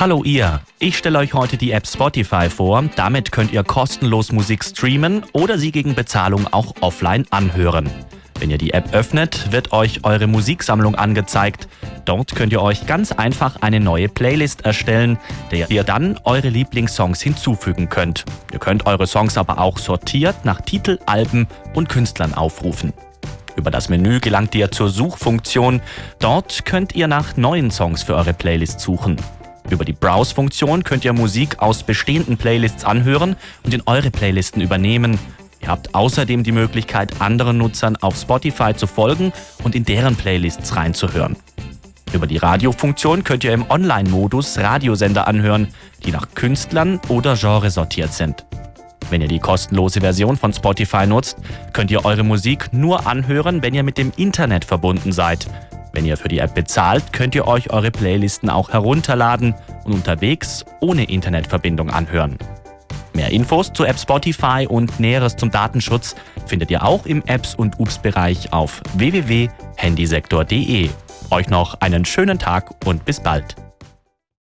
Hallo ihr, ich stelle euch heute die App Spotify vor. Damit könnt ihr kostenlos Musik streamen oder sie gegen Bezahlung auch offline anhören. Wenn ihr die App öffnet, wird euch eure Musiksammlung angezeigt. Dort könnt ihr euch ganz einfach eine neue Playlist erstellen, der ihr dann eure Lieblingssongs hinzufügen könnt. Ihr könnt eure Songs aber auch sortiert nach Titel, Alben und Künstlern aufrufen. Über das Menü gelangt ihr zur Suchfunktion. Dort könnt ihr nach neuen Songs für eure Playlist suchen. Über die Browse-Funktion könnt ihr Musik aus bestehenden Playlists anhören und in eure Playlisten übernehmen. Ihr habt außerdem die Möglichkeit, anderen Nutzern auf Spotify zu folgen und in deren Playlists reinzuhören. Über die Radiofunktion könnt ihr im Online-Modus Radiosender anhören, die nach Künstlern oder Genre sortiert sind. Wenn ihr die kostenlose Version von Spotify nutzt, könnt ihr eure Musik nur anhören, wenn ihr mit dem Internet verbunden seid. Wenn ihr für die App bezahlt, könnt ihr euch eure Playlisten auch herunterladen und unterwegs ohne Internetverbindung anhören. Mehr Infos zur App Spotify und Näheres zum Datenschutz findet ihr auch im Apps- und UPS-Bereich auf www.handysektor.de. Euch noch einen schönen Tag und bis bald.